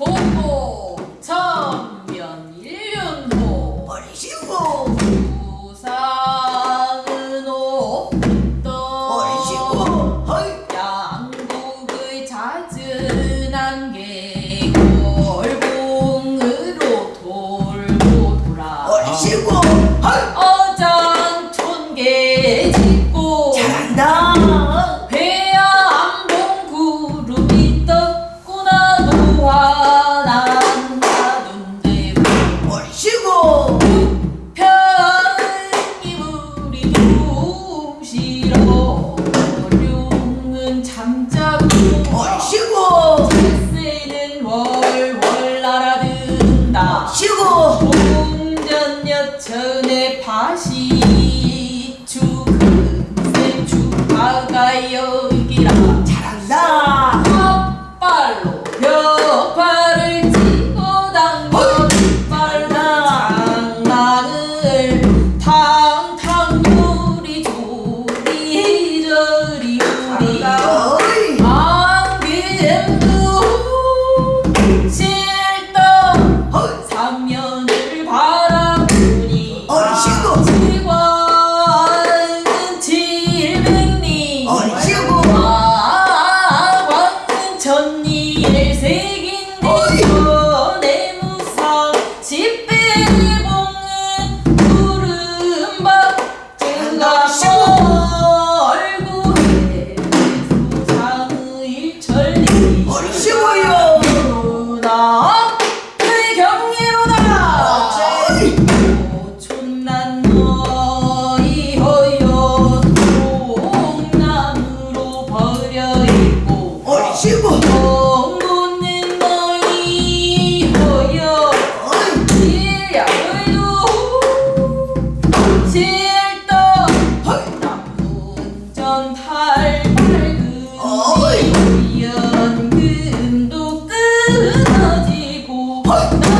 공고 천면 일륜도 어리시고. 부산은 없던 어리시고. 양국의 잦은 안개골봉으로 돌고 돌아. 얼씨구 헐헐 amor chegou! Look.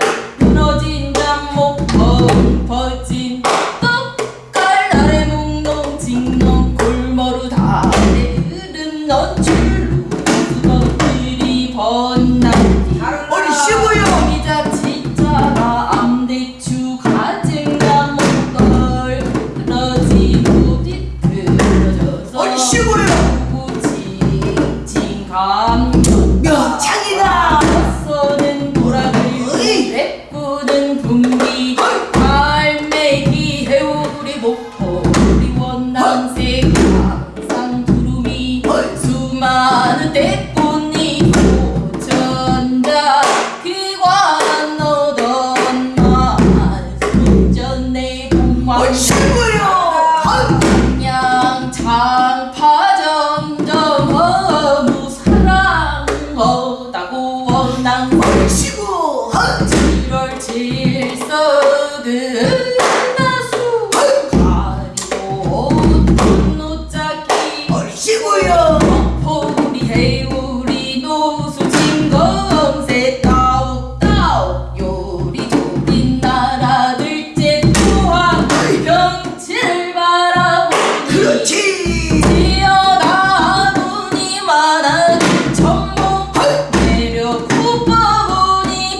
ทาง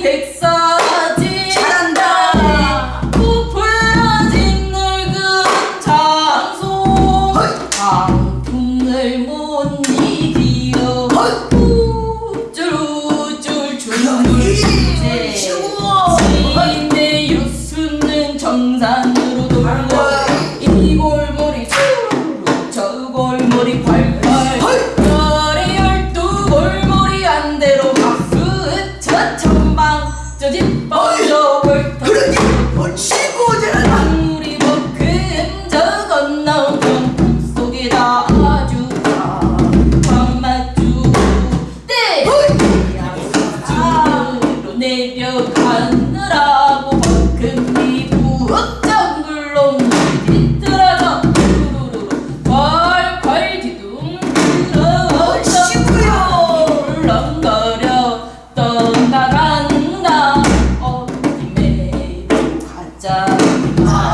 Takes. Oh.